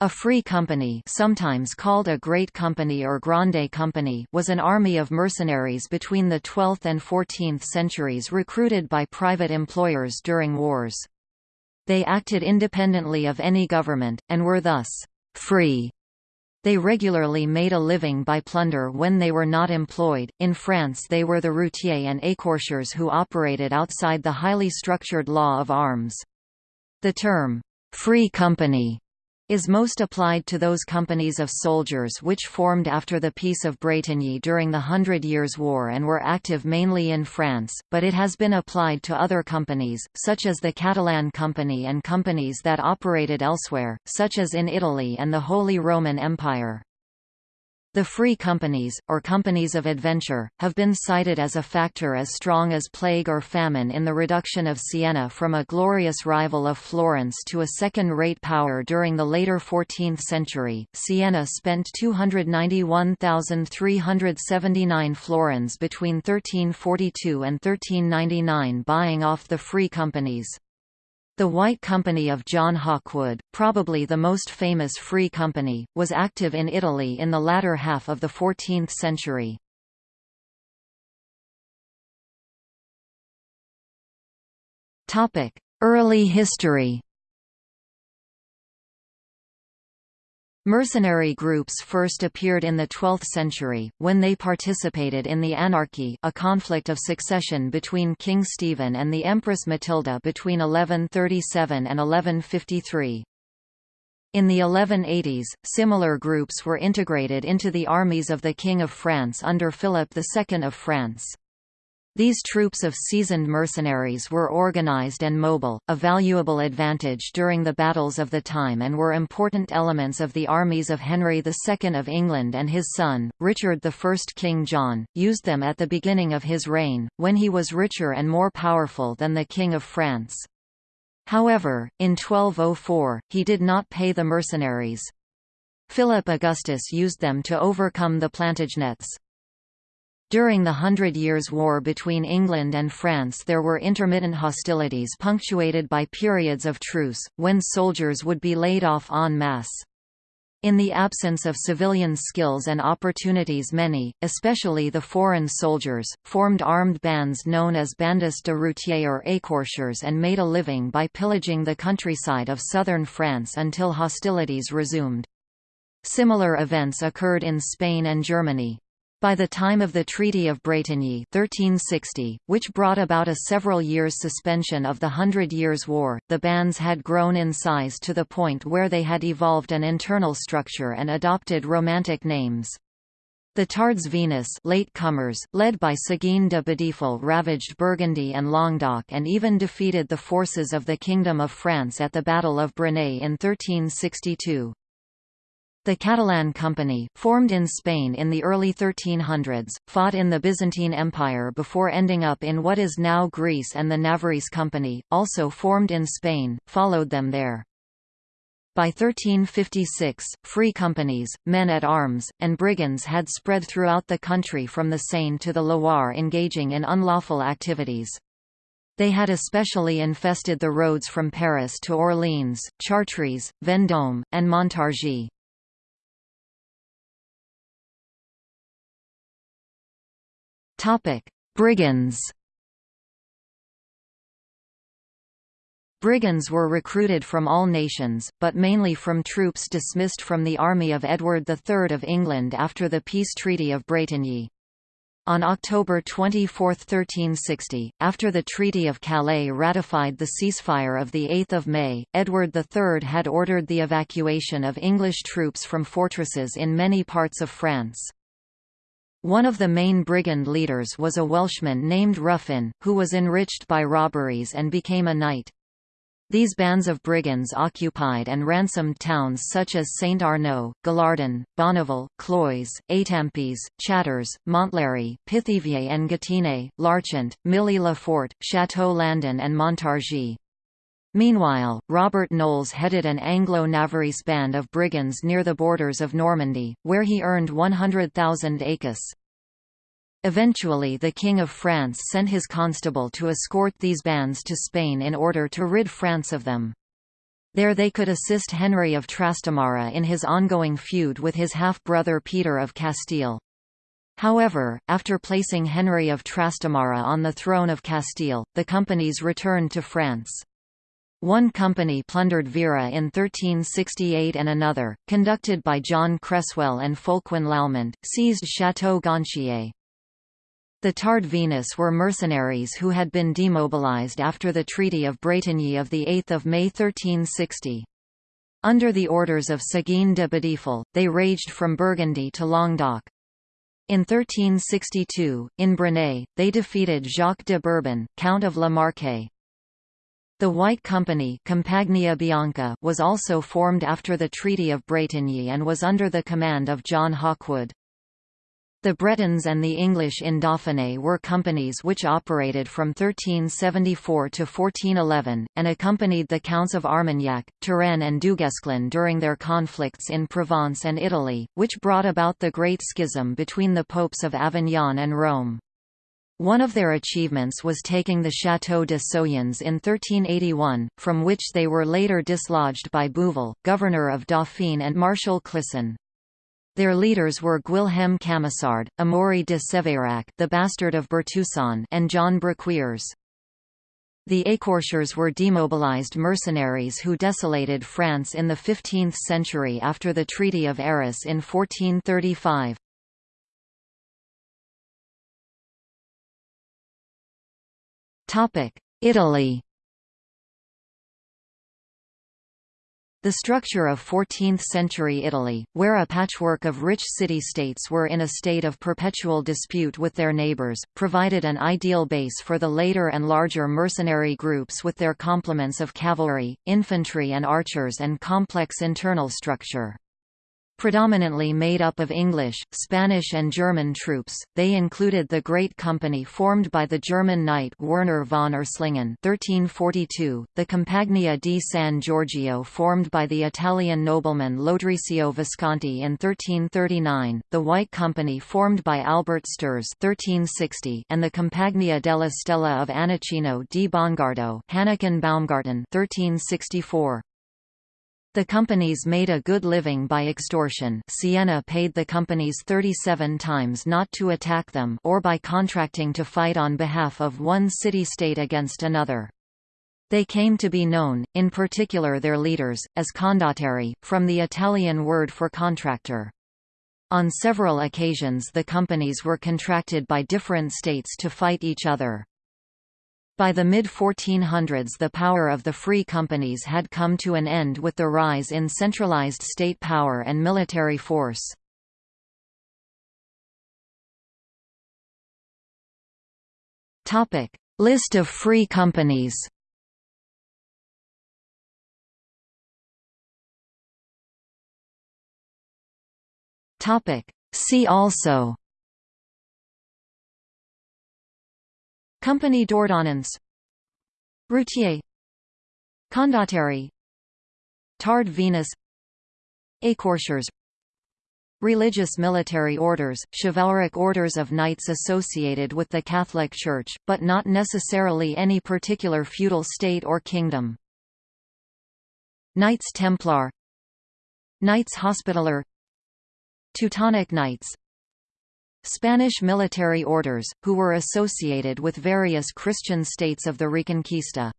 A free company sometimes called a great company or grande company was an army of mercenaries between the 12th and 14th centuries recruited by private employers during wars. They acted independently of any government, and were thus free. They regularly made a living by plunder when they were not employed. In France, they were the routiers and écorcheurs who operated outside the highly structured law of arms. The term free company is most applied to those companies of soldiers which formed after the Peace of Bretigny during the Hundred Years' War and were active mainly in France, but it has been applied to other companies, such as the Catalan Company and companies that operated elsewhere, such as in Italy and the Holy Roman Empire. The free companies, or companies of adventure, have been cited as a factor as strong as plague or famine in the reduction of Siena from a glorious rival of Florence to a second-rate power during the later 14th century. Siena spent 291,379 florins between 1342 and 1399 buying off the free companies. The White Company of John Hawkwood, probably the most famous free company, was active in Italy in the latter half of the 14th century. Early history Mercenary groups first appeared in the 12th century, when they participated in the Anarchy a conflict of succession between King Stephen and the Empress Matilda between 1137 and 1153. In the 1180s, similar groups were integrated into the armies of the King of France under Philip II of France. These troops of seasoned mercenaries were organized and mobile, a valuable advantage during the battles of the time and were important elements of the armies of Henry II of England and his son, Richard I. King John, used them at the beginning of his reign, when he was richer and more powerful than the King of France. However, in 1204, he did not pay the mercenaries. Philip Augustus used them to overcome the Plantagenets. During the Hundred Years' War between England and France there were intermittent hostilities punctuated by periods of truce, when soldiers would be laid off en masse. In the absence of civilian skills and opportunities many, especially the foreign soldiers, formed armed bands known as bandes de routiers or écorcheurs and made a living by pillaging the countryside of southern France until hostilities resumed. Similar events occurred in Spain and Germany. By the time of the Treaty of Bretigny 1360, which brought about a several years suspension of the Hundred Years' War, the bands had grown in size to the point where they had evolved an internal structure and adopted romantic names. The Tards Venus late comers, led by Seguin de Badefol ravaged Burgundy and Languedoc and even defeated the forces of the Kingdom of France at the Battle of Brignais in 1362. The Catalan Company, formed in Spain in the early 1300s, fought in the Byzantine Empire before ending up in what is now Greece and the Navarrese Company, also formed in Spain, followed them there. By 1356, free companies, men-at-arms, and brigands had spread throughout the country from the Seine to the Loire engaging in unlawful activities. They had especially infested the roads from Paris to Orleans, Chartres, Vendôme, and Montargis. Topic: Brigands. Brigands were recruited from all nations, but mainly from troops dismissed from the army of Edward III of England after the Peace Treaty of Bretigny. On October 24, 1360, after the Treaty of Calais ratified the ceasefire of 8 May, Edward III had ordered the evacuation of English troops from fortresses in many parts of France. One of the main brigand leaders was a Welshman named Ruffin, who was enriched by robberies and became a knight. These bands of brigands occupied and ransomed towns such as Saint Arnoult, Gallardon, Bonneval, Cloyes, Étampes, Chartres, Montlhéry, Pithiviers and Gâtinais, Larchant, Milly-le-Fort, Château-Landon and Montargis. Meanwhile, Robert Knolles headed an Anglo-Navarrese band of brigands near the borders of Normandy, where he earned 100,000 écus. Eventually the King of France sent his constable to escort these bands to Spain in order to rid France of them. There they could assist Henry of Trastamara in his ongoing feud with his half-brother Peter of Castile. However, after placing Henry of Trastamara on the throne of Castile, the companies returned to France. One company plundered Vire in 1368 and another, conducted by John Cresswell and Folquin Lallement, seized Château Gontier. The Tard Venus were mercenaries who had been demobilized after the Treaty of Bretigny of 8 May 1360. Under the orders of Séguin de Badefol, they raged from Burgundy to Languedoc. In 1362, in Brignais, they defeated Jacques de Bourbon, Count of La Marque. The White Company Compagnia Bianca was also formed after the Treaty of Bretigny and was under the command of John Hawkwood. The Bretons and the English in Dauphiné were companies which operated from 1374 to 1411, and accompanied the Counts of Armagnac, Turenne and Duguesclin during their conflicts in Provence and Italy, which brought about the Great Schism between the popes of Avignon and Rome. One of their achievements was taking the Château de Soyens in 1381, from which they were later dislodged by Bouvelles, governor of Dauphine and Marshal Clisson. Their leaders were Guilhem Camisard, Amaury de Sévérac the bastard of Bertusson and John Briqueers. The Écorcheurs were demobilized mercenaries who desolated France in the 15th century after the Treaty of Arras in 1435. Italy The structure of 14th-century Italy, where a patchwork of rich city-states were in a state of perpetual dispute with their neighbours, provided an ideal base for the later and larger mercenary groups with their complements of cavalry, infantry and archers and complex internal structure. Predominantly made up of English, Spanish and German troops, they included the Great Company formed by the German knight Werner von Urslingen 1342, the Compagnia di San Giorgio formed by the Italian nobleman Lodrisio Visconti in 1339, the White Company formed by Albert Sterz 1360, and the Compagnia della Stella of Anachino di Bongardo Baumgarten 1364. The companies made a good living by extortion Siena paid the companies 37 times not to attack them or by contracting to fight on behalf of one city-state against another. They came to be known, in particular their leaders, as condottieri, from the Italian word for contractor. On several occasions the companies were contracted by different states to fight each other. By the mid-1400s the power of the free companies had come to an end with the rise in centralized state power and military force. List of free companies See also Compagnie d'ordonnance Routier. Condottieri. Tard Venus. Écorcheurs Religious military orders, chivalric orders of knights associated with the Catholic Church, but not necessarily any particular feudal state or kingdom. Knights Templar. Knights Hospitaller. Teutonic Knights Spanish military orders, who were associated with various Christian states of the Reconquista.